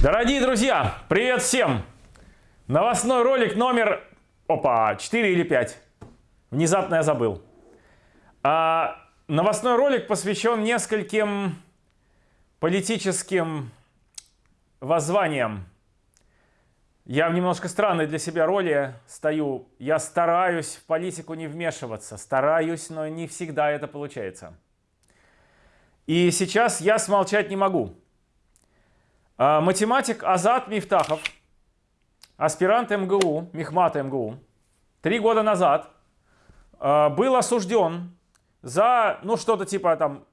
Дорогие друзья, привет всем! Новостной ролик номер, опа, 4 или 5. Внезапно я забыл. А, новостной ролик посвящен нескольким политическим воззваниям. Я в немножко странной для себя роли стою. Я стараюсь в политику не вмешиваться. Стараюсь, но не всегда это получается. И сейчас я смолчать не могу. А, математик Азат Мифтахов, аспирант МГУ, Мехмата МГУ, три года назад а, был осужден за, ну, что-то типа там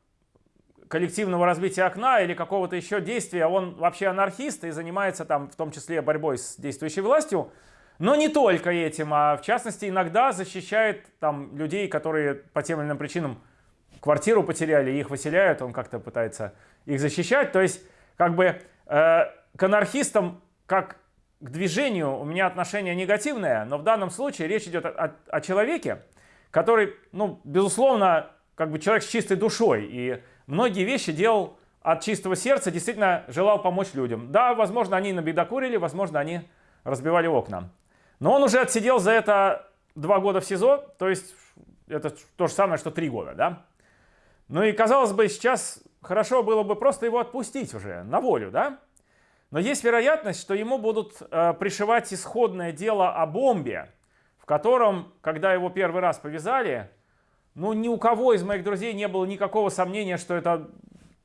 коллективного разбития окна или какого-то еще действия. Он вообще анархист и занимается там в том числе борьбой с действующей властью. Но не только этим, а в частности иногда защищает там людей, которые по тем или иным причинам квартиру потеряли, их выселяют, он как-то пытается их защищать. То есть как бы к анархистам как к движению у меня отношение негативное, но в данном случае речь идет о, о, о человеке, который, ну, безусловно, как бы человек с чистой душой и многие вещи делал от чистого сердца, действительно желал помочь людям. Да, возможно, они набедокурили, возможно, они разбивали окна. Но он уже отсидел за это два года в СИЗО, то есть это то же самое, что три года, да? Ну и казалось бы, сейчас хорошо было бы просто его отпустить уже на волю, да? Но есть вероятность, что ему будут э, пришивать исходное дело о бомбе, в котором, когда его первый раз повязали, ну ни у кого из моих друзей не было никакого сомнения, что это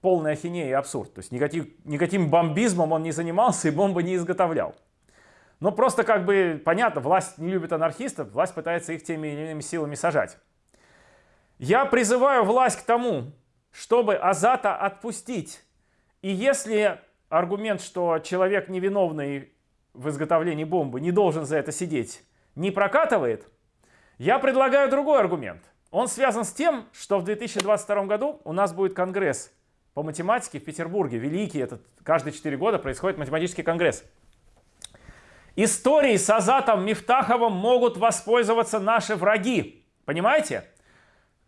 полная ахинея и абсурд. То есть никаким, никаким бомбизмом он не занимался и бомбы не изготовлял. Но просто как бы понятно, власть не любит анархистов, власть пытается их теми или иными силами сажать. Я призываю власть к тому, чтобы Азата отпустить. И если аргумент, что человек невиновный в изготовлении бомбы не должен за это сидеть, не прокатывает, я предлагаю другой аргумент. Он связан с тем, что в 2022 году у нас будет конгресс по математике в Петербурге. Великий, этот каждые 4 года происходит математический конгресс. Истории с Азатом Мифтаховым могут воспользоваться наши враги. Понимаете?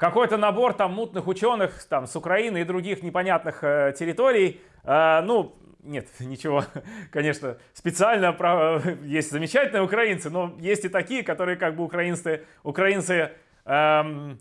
Какой-то набор там мутных ученых там, с Украины и других непонятных э, территорий. Э, ну, нет, ничего, конечно, специально про, есть замечательные украинцы, но есть и такие, которые как бы украинцы, украинцы эм,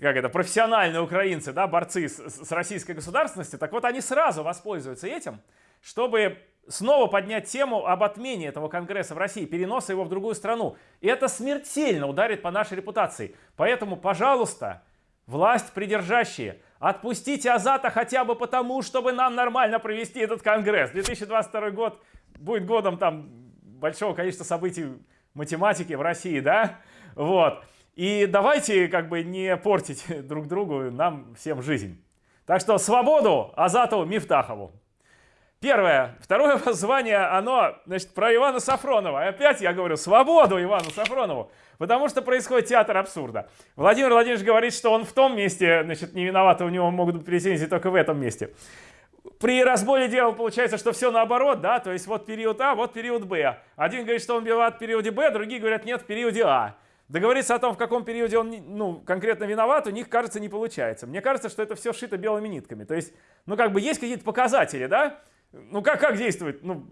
как это, профессиональные украинцы, да, борцы с, с российской государственностью, так вот они сразу воспользуются этим, чтобы снова поднять тему об отмене этого Конгресса в России, переноса его в другую страну. И это смертельно ударит по нашей репутации. Поэтому, пожалуйста, Власть придержащие, отпустите Азата хотя бы потому, чтобы нам нормально провести этот конгресс. 2022 год будет годом там большого количества событий математики в России, да? Вот. И давайте как бы не портить друг другу, нам всем жизнь. Так что свободу Азату Мифтахову. Первое. Второе воззвание, оно, значит, про Ивана Сафронова. Опять я говорю, свободу Ивану Сафронову. Потому что происходит театр абсурда. Владимир Владимирович говорит, что он в том месте, значит, не виноват, у него могут быть претензии только в этом месте. При разборе дела получается, что все наоборот, да, то есть вот период А, вот период Б. Один говорит, что он виноват в периоде Б, другие говорят, нет, в периоде А. Договориться о том, в каком периоде он ну, конкретно виноват, у них, кажется, не получается. Мне кажется, что это все шито белыми нитками. То есть, ну, как бы есть какие-то показатели, да? Ну, как, как действовать? Ну,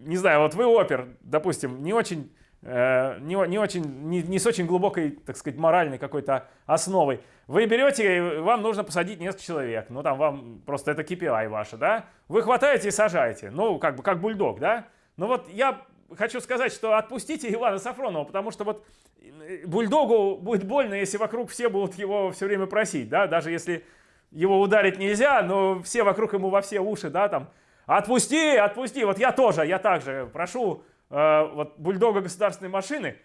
не знаю, вот вы опер, допустим, не очень Э, не, не, очень, не, не с очень глубокой, так сказать, моральной какой-то основой. Вы берете, вам нужно посадить несколько человек, ну там вам просто это KPI ваше, да? Вы хватаете и сажаете, ну как бы как бульдог, да? Ну вот я хочу сказать, что отпустите Ивана Сафронова, потому что вот э, бульдогу будет больно, если вокруг все будут его все время просить, да? Даже если его ударить нельзя, но все вокруг ему во все уши, да, там, отпусти, отпусти, вот я тоже, я также прошу э, вот бульдога государственной машины,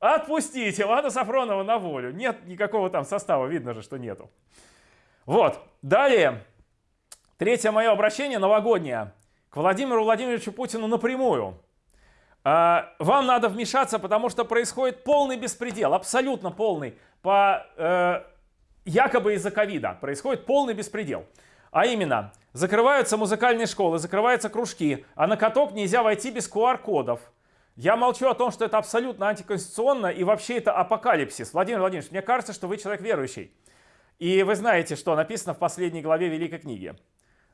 отпустите Ивана Сафронова на волю. Нет никакого там состава, видно же, что нету. Вот, далее, третье мое обращение новогоднее к Владимиру Владимировичу Путину напрямую. Э, вам надо вмешаться, потому что происходит полный беспредел, абсолютно полный, по э, якобы из-за ковида. Происходит полный беспредел. А именно, закрываются музыкальные школы, закрываются кружки, а на каток нельзя войти без QR-кодов. Я молчу о том, что это абсолютно антиконституционно и вообще это апокалипсис. Владимир Владимирович, мне кажется, что вы человек верующий. И вы знаете, что написано в последней главе Великой книги.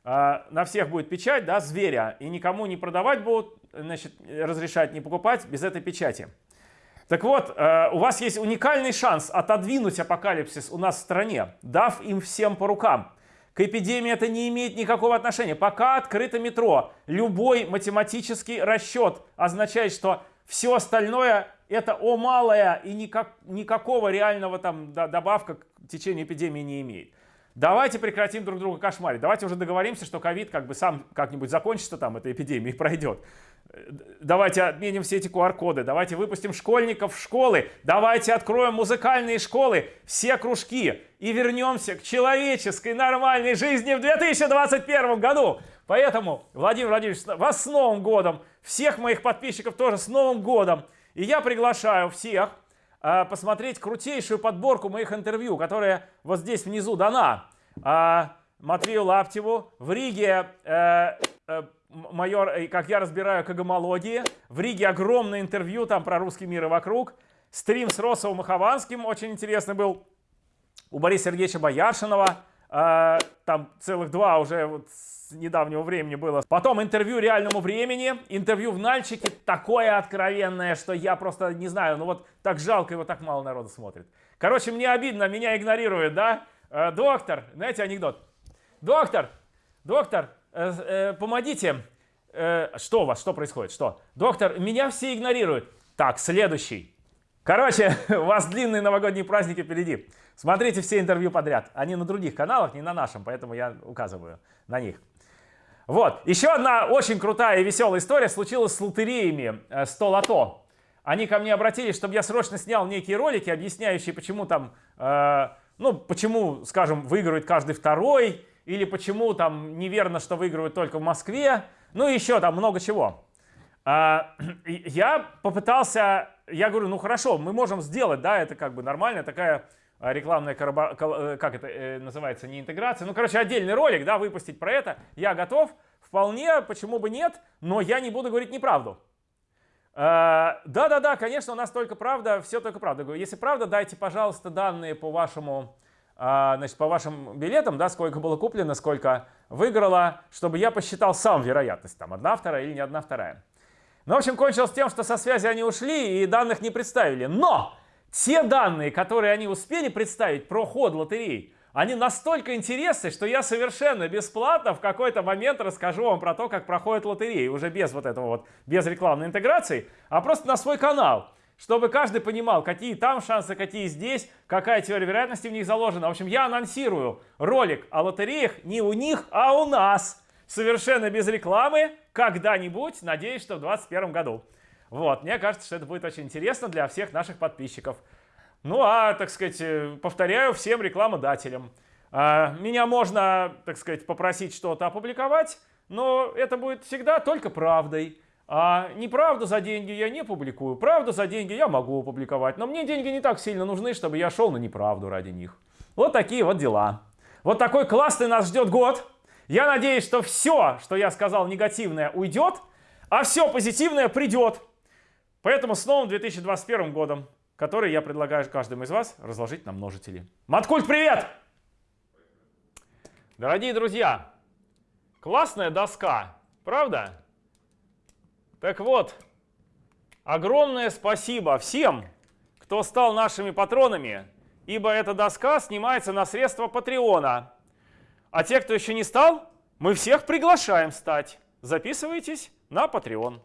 на всех будет печать, да, зверя, и никому не продавать будут, значит, разрешать не покупать без этой печати. Так вот, у вас есть уникальный шанс отодвинуть апокалипсис у нас в стране, дав им всем по рукам. К эпидемии это не имеет никакого отношения. Пока открыто метро, любой математический расчет означает, что все остальное это о малое и никак, никакого реального там добавка к течению эпидемии не имеет. Давайте прекратим друг друга кошмарить. Давайте уже договоримся, что ковид как бы сам как-нибудь закончится там, эта эпидемия, и пройдет. Давайте отменим все эти QR-коды, давайте выпустим школьников в школы, давайте откроем музыкальные школы, все кружки и вернемся к человеческой нормальной жизни в 2021 году. Поэтому, Владимир Владимирович, вас с Новым годом, всех моих подписчиков тоже с Новым годом. И я приглашаю всех посмотреть крутейшую подборку моих интервью, которая вот здесь внизу дана. Э, Матвею Лаптеву в Риге э, э, майор, как я разбираю когомологии. В Риге огромное интервью там про русский мир и вокруг. Стрим с Росовым и Хованским очень интересный был. У Бориса Сергеевича Бояршинова. Э, там целых два уже вот с недавнего времени было. Потом интервью реальному времени. Интервью в Нальчике. Такое откровенное, что я просто не знаю. Ну вот так жалко, его так мало народу смотрит. Короче, мне обидно, меня игнорируют, да? Э, доктор, знаете анекдот? Доктор, доктор, Э, э, помогите. Э, что у вас, что происходит, что? Доктор, меня все игнорируют. Так, следующий. Короче, у вас длинные новогодние праздники впереди. Смотрите все интервью подряд. Они на других каналах, не на нашем, поэтому я указываю на них. Вот, еще одна очень крутая и веселая история случилась с лотереями 100 лото. Они ко мне обратились, чтобы я срочно снял некие ролики, объясняющие, почему там, э, ну, почему, скажем, выигрывает каждый второй, или почему там неверно, что выигрывают только в Москве, ну и еще там много чего. А, я попытался, я говорю, ну хорошо, мы можем сделать, да, это как бы нормальная такая а, рекламная, э, как это э, называется, не интеграция, ну короче отдельный ролик, да, выпустить про это, я готов, вполне, почему бы нет, но я не буду говорить неправду. А, да-да-да, конечно, у нас только правда, все только правда. Если правда, дайте, пожалуйста, данные по вашему значит, по вашим билетам, да, сколько было куплено, сколько выиграло, чтобы я посчитал сам вероятность, там, одна, вторая или не одна, вторая. Ну, в общем, кончилось тем, что со связи они ушли и данных не представили. Но те данные, которые они успели представить про ход лотерей, они настолько интересны, что я совершенно бесплатно в какой-то момент расскажу вам про то, как проходят лотереи, уже без вот этого вот, без рекламной интеграции, а просто на свой канал чтобы каждый понимал, какие там шансы, какие здесь, какая теория вероятности в них заложена. В общем, я анонсирую ролик о лотереях не у них, а у нас. Совершенно без рекламы, когда-нибудь, надеюсь, что в 2021 году. Вот, мне кажется, что это будет очень интересно для всех наших подписчиков. Ну, а, так сказать, э, повторяю всем рекламодателям. А, меня можно, так сказать, попросить что-то опубликовать, но это будет всегда только правдой. А неправду за деньги я не публикую, правду за деньги я могу опубликовать, но мне деньги не так сильно нужны, чтобы я шел на неправду ради них. Вот такие вот дела. Вот такой классный нас ждет год. Я надеюсь, что все, что я сказал негативное, уйдет, а все позитивное придет. Поэтому с новым 2021 годом, который я предлагаю каждому из вас разложить на множители. Маткульт, привет! Дорогие друзья, классная доска, правда? Так вот, огромное спасибо всем, кто стал нашими патронами, ибо эта доска снимается на средства Патреона. А те, кто еще не стал, мы всех приглашаем стать. Записывайтесь на Patreon.